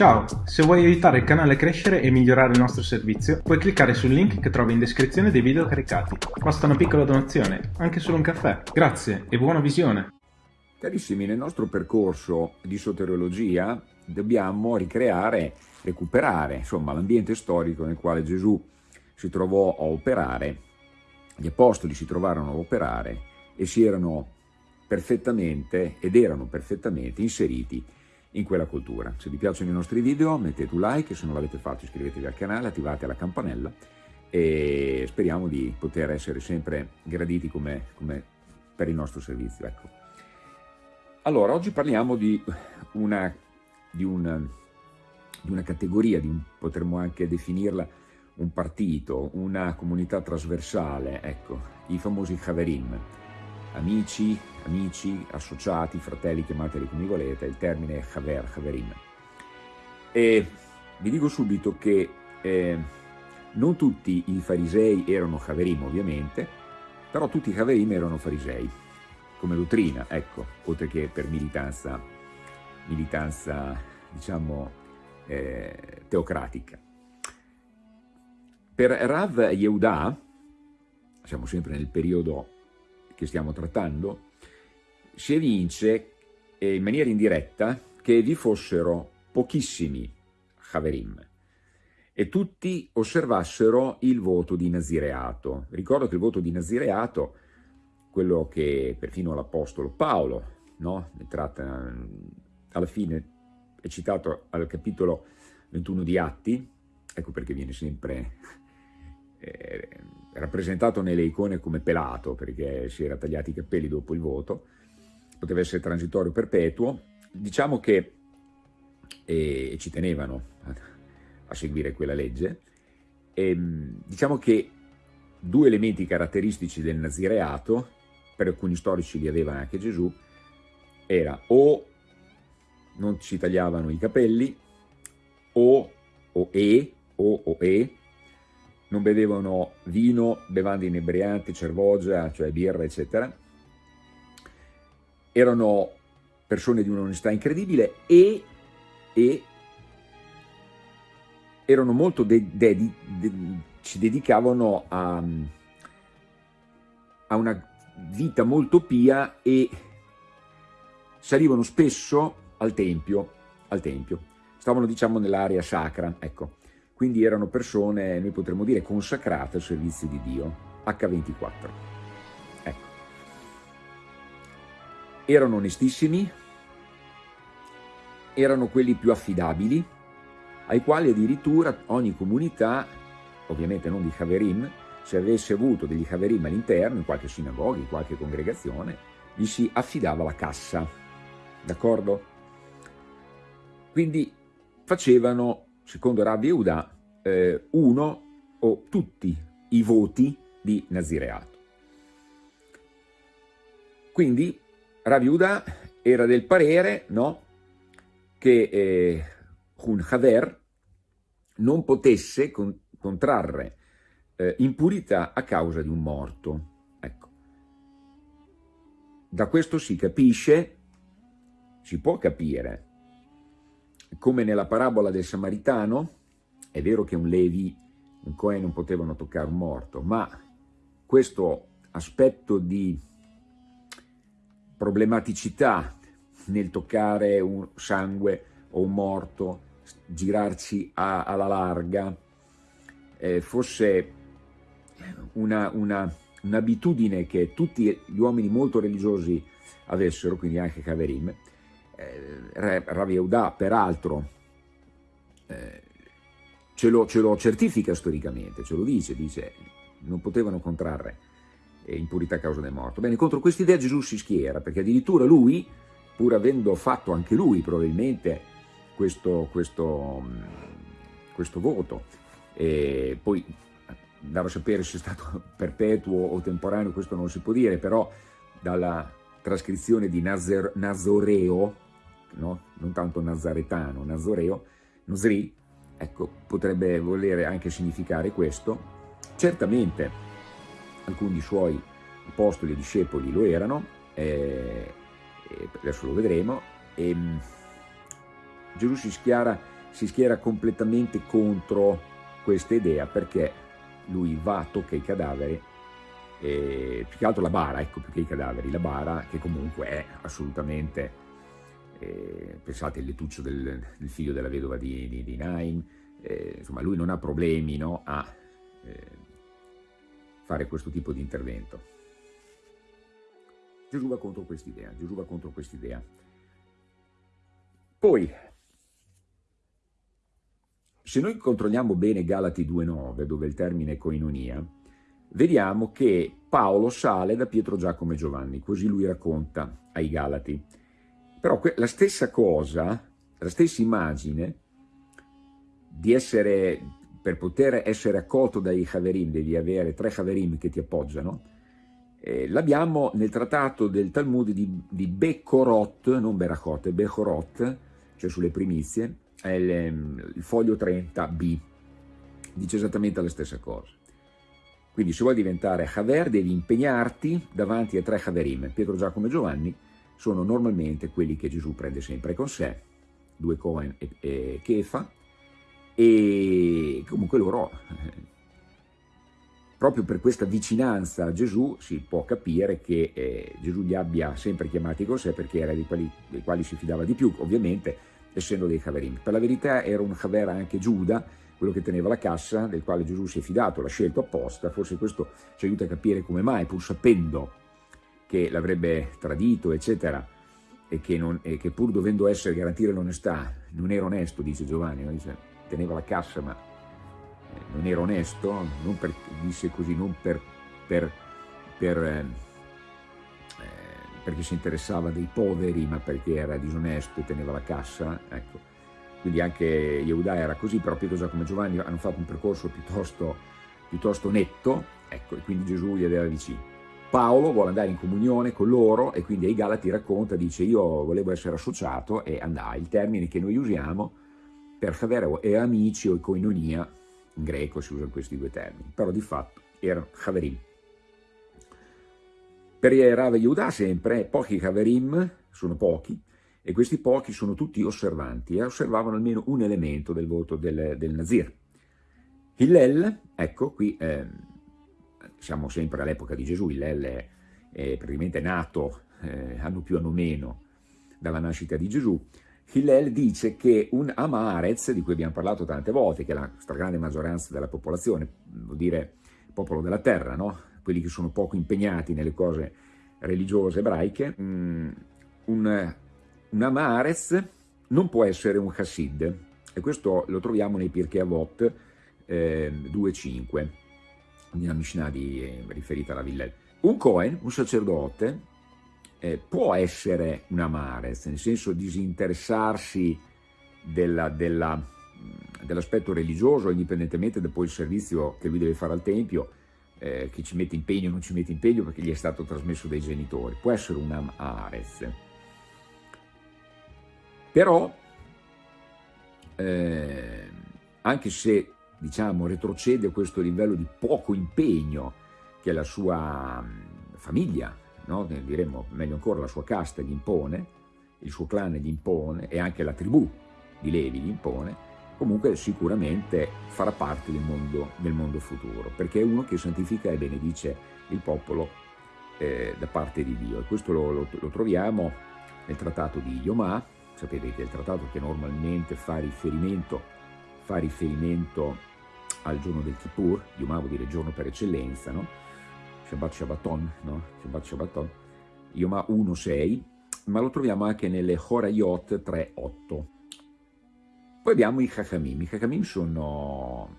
Ciao, se vuoi aiutare il canale a crescere e migliorare il nostro servizio, puoi cliccare sul link che trovi in descrizione dei video caricati. Basta una piccola donazione, anche solo un caffè. Grazie e buona visione! Carissimi, nel nostro percorso di soteriologia dobbiamo ricreare, recuperare, insomma, l'ambiente storico nel quale Gesù si trovò a operare, gli apostoli si trovarono a operare e si erano perfettamente ed erano perfettamente inseriti in quella cultura. Se vi piacciono i nostri video mettete un like, se non l'avete fatto iscrivetevi al canale, attivate la campanella e speriamo di poter essere sempre graditi come, come per il nostro servizio. Ecco. Allora, oggi parliamo di una, di, una, di una categoria, di un, potremmo anche definirla un partito, una comunità trasversale, ecco, i famosi Haverim, amici, amici, associati, fratelli, chiamateli come volete, il termine è Haver, Haverim. E vi dico subito che eh, non tutti i farisei erano Haverim ovviamente, però tutti i Haverim erano farisei, come dottrina, ecco, oltre che per militanza, militanza diciamo, eh, teocratica. Per Rav Yehuda, siamo sempre nel periodo che stiamo trattando, si evince eh, in maniera indiretta che vi fossero pochissimi Haverim e tutti osservassero il voto di Nazireato. Ricordo che il voto di Nazireato, quello che perfino l'Apostolo Paolo no? ne tratta alla fine, è citato al capitolo 21 di Atti, ecco perché viene sempre eh, rappresentato nelle icone come pelato, perché si era tagliati i capelli dopo il voto, poteva essere transitorio perpetuo, diciamo che eh, ci tenevano a, a, seguire quella legge, e, ehm, diciamo che due elementi caratteristici del nazireato, per alcuni storici li aveva anche Gesù, era o non si tagliavano i capelli, o, o e, o, o e, non bevevano vino, bevande inebrianti, cervogia, cioè birra, eccetera. Erano persone di un'onestà incredibile e, e erano molto de, de, de, ci dedicavano a, a una vita molto pia e salivano spesso al tempio, al tempio. stavano diciamo nell'area sacra, ecco quindi erano persone, noi potremmo dire, consacrate al servizio di Dio, H24. Ecco. Erano onestissimi, erano quelli più affidabili, ai quali addirittura ogni comunità, ovviamente non di Haverim, se avesse avuto degli Haverim all'interno, in qualche sinagoga, in qualche congregazione, gli si affidava la cassa, d'accordo? Quindi facevano secondo Rabbi Yehuda, eh, uno o tutti i voti di Nazireato. Quindi Rabbi Yehuda era del parere no, che eh, un Haver non potesse con, contrarre eh, impurità a causa di un morto. Ecco. Da questo si capisce, si può capire, come nella parabola del Samaritano, è vero che un Levi, un Cohen non potevano toccare un morto, ma questo aspetto di problematicità nel toccare un sangue o un morto, girarci a, alla larga, eh, fosse un'abitudine una, un che tutti gli uomini molto religiosi avessero, quindi anche Kaverim, eh, Rav Yehuda peraltro eh, ce, lo, ce, lo, certifica storicamente, ce lo dice, dice non potevano contrarre eh, impurità a causa del morto. Bene, contro questa idea Gesù si schiera, perché addirittura lui, pur avendo fatto anche lui probabilmente questo, questo, questo voto, e poi andare a sapere se è stato perpetuo o temporaneo, questo non si può dire, però dalla trascrizione di Nazer, Nazoreo, no? non tanto nazaretano, nazoreo, Nosri, ecco, potrebbe volere anche significare questo. Certamente alcuni suoi apostoli e discepoli lo erano, eh, adesso lo vedremo, e, Gesù si schiara si schiera completamente contro questa idea perché lui va, tocca i cadaveri, e, più che altro la bara, ecco più che i cadaveri, la bara che comunque è assolutamente, eh, pensate il lettuccio del, del, figlio della vedova di, di, di Naim, eh, insomma lui non ha problemi no, a eh, fare questo tipo di intervento. Gesù va contro quest'idea, Gesù va contro quest'idea. Poi, se noi controlliamo bene Galati 2.9, dove il termine è koinonia, vediamo che Paolo sale da Pietro, Giacomo e Giovanni, così lui racconta ai Galati. Però la stessa cosa, la stessa immagine di essere, per poter essere accolto dai Haverim, devi avere tre Haverim che ti appoggiano, eh, l'abbiamo nel trattato del Talmud di, di Bekorot, non Berachot, Bekorot, cioè sulle primizie, il, ehm, il foglio 30b, dice esattamente la stessa cosa. Quindi se vuoi diventare Haver devi impegnarti davanti a tre Haverim. Pietro, Giacomo e Giovanni sono normalmente quelli che Gesù prende sempre con sé, due Cohen e, e Kefa, e comunque loro proprio per questa vicinanza a Gesù si può capire che eh, Gesù li abbia sempre chiamati con sé perché era di quelli dei quali si fidava di più, ovviamente essendo dei Haverim. Per la verità era un Haver anche Giuda, quello che teneva la cassa, del quale Gesù si è fidato, l'ha scelto apposta, forse questo ci aiuta a capire come mai, pur sapendo che l'avrebbe tradito, eccetera, e che, non, e che, pur dovendo essere garantire l'onestà, non era onesto, dice Giovanni, no? dice, teneva la cassa ma non era onesto, non per, disse così non per, per, per eh, eh, perché si interessava dei poveri, ma perché era disonesto e teneva la cassa, ecco. Quindi anche Yehuda era così, però Pietro, Giacomo e Giovanni hanno fatto un percorso piuttosto, piuttosto netto, ecco, e quindi Gesù li aveva vicini. Paolo vuole andare in comunione con loro e quindi ai Galati racconta, dice io volevo essere associato e andai, il termine che noi usiamo per Favero e amici o coinonia in greco si usano questi due termini, però di fatto erano Haverim. Per Rav Yehuda sempre, pochi Haverim, sono pochi, e questi pochi sono tutti osservanti e osservavano almeno un elemento del voto del, del Nazir. Hillel, ecco qui eh, siamo sempre all'epoca di Gesù, Hillel è, è praticamente nato eh, anno più anno meno dalla nascita di Gesù, Hillel dice che un Amarez, di cui abbiamo parlato tante volte, che è la stragrande maggioranza della popolazione, vuol dire popolo della terra, no? quelli che sono poco impegnati nelle cose religiose ebraiche, mm, un, un Amarez non può essere un Hassid, e questo lo troviamo nei Pirkei Avot eh, 2.5, nella Mishnah di, riferita alla Villel. Un Cohen, un sacerdote, eh, può essere un amarez, nel senso disinteressarsi dell'aspetto dell religioso, indipendentemente da poi il servizio che lui deve fare al Tempio, eh, che ci mette impegno o non ci mette impegno perché gli è stato trasmesso dai genitori. Può essere un amarez. Però, eh, anche se diciamo, retrocede a questo livello di poco impegno che la sua famiglia no? diremmo meglio ancora la sua casta gli impone, il suo clan gli impone e anche la tribù di Levi gli impone, comunque sicuramente farà parte del mondo, del mondo futuro, perché è uno che santifica e benedice il popolo eh, da parte di Dio. E questo lo, lo, lo, troviamo nel trattato di Yomà, sapete che è il trattato che normalmente fa riferimento, fa riferimento al giorno del Kippur, vuol dire giorno per eccellenza, no? Shabbat Shabbaton, no? Shabbat Shabbaton, Yoma 1.6, ma lo troviamo anche nelle Horayot 3.8. Poi abbiamo i Chachamim. I Chachamim sono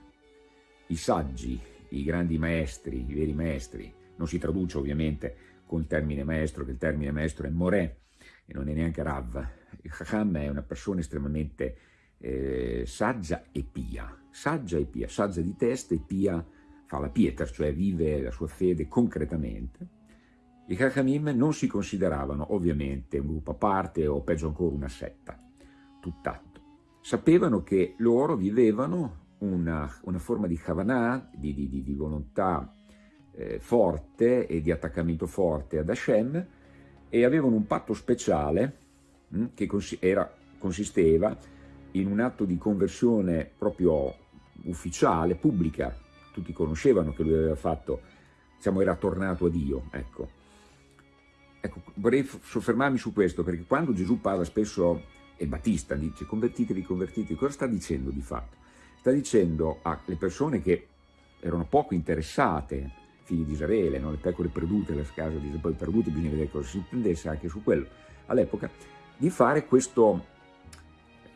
i saggi, i grandi maestri, i veri maestri. Non si traduce ovviamente con il termine maestro, che il termine maestro è Morè e non è neanche Rav. Il Chacham è una persona estremamente eh, saggia e pia. Saggia e pia, saggia di testa e pia fa la pietra, cioè vive la sua fede concretamente, i Chachamim non si consideravano ovviamente un gruppo a parte o peggio ancora una setta, tutt'atto. Sapevano che loro vivevano una, una forma di Havanah, di, di, di volontà eh, forte e di attaccamento forte ad Hashem e avevano un patto speciale mh, hm, che cons era, consisteva in un atto di conversione proprio ufficiale, pubblica, tutti conoscevano che lui aveva fatto, diciamo, era tornato a Dio, ecco. ecco. Vorrei soffermarmi su questo, perché quando Gesù parla spesso, e Battista dice convertitevi, convertitevi, cosa sta dicendo di fatto? Sta dicendo alle persone che erano poco interessate, figli di Israele, no? le pecore perdute, le case di Israele perdute, bisogna vedere cosa si intendesse anche su quello all'epoca, di fare questo,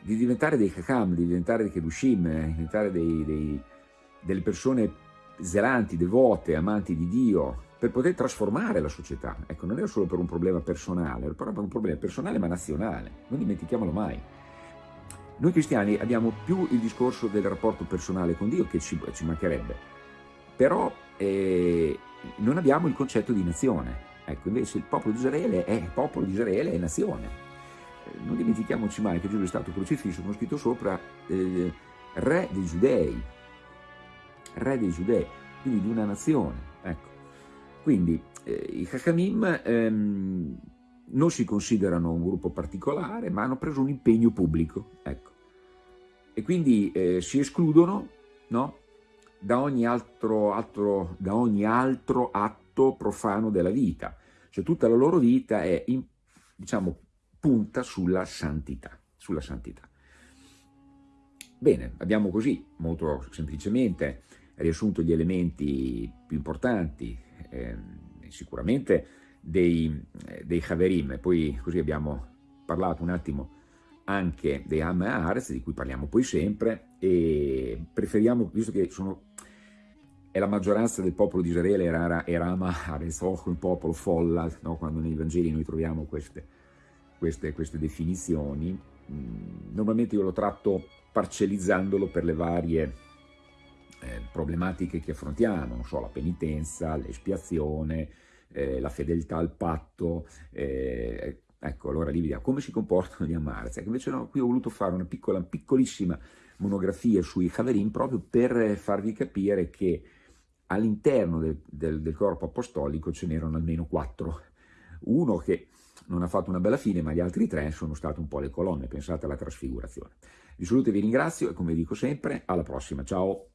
di diventare dei Chacham, di diventare dei Kedushim, di diventare dei, dei, delle persone zelanti, devote, amanti di Dio, per poter trasformare la società. Ecco, non era solo per un problema personale, era per un problema personale ma nazionale, non dimentichiamolo mai. Noi cristiani abbiamo più il discorso del rapporto personale con Dio che ci, ci mancherebbe, però eh, non abbiamo il concetto di nazione. Ecco, invece il popolo di Israele è popolo di Israele, è nazione. Non dimentichiamoci mai che Gesù è stato crocifisso, come scritto sopra, eh, re dei giudei, re dei giudei, quindi di una nazione. Ecco. Quindi eh, i Chachamim ehm, non si considerano un gruppo particolare, ma hanno preso un impegno pubblico. Ecco. E quindi eh, si escludono no, da, ogni altro, altro, da ogni altro atto profano della vita. Cioè tutta la loro vita è, in, diciamo, punta sulla santità, sulla santità. Bene, abbiamo così, molto semplicemente, riassunto gli elementi più importanti, eh, sicuramente dei, dei Haverim, poi così abbiamo parlato un attimo anche dei Ares, di cui parliamo poi sempre, e preferiamo, visto che sono, è la maggioranza del popolo di Israele, era, era Ares, oh, un popolo folla, no? quando nei Vangeli noi troviamo queste, queste, queste definizioni, mm, normalmente io lo tratto parcellizzandolo per le varie eh, problematiche che affrontiamo, non so, la penitenza, l'espiazione, eh, la fedeltà al patto, eh, ecco, allora lì vediamo come si comportano gli Amarzi. Ecco, invece no, qui ho voluto fare una piccola, piccolissima monografia sui Haverim proprio per farvi capire che all'interno del, del, del corpo apostolico ce n'erano almeno quattro. Uno che non ha fatto una bella fine, ma gli altri tre sono state un po' le colonne, pensate alla trasfigurazione. Vi saluto e vi ringrazio e come dico sempre, alla prossima, ciao!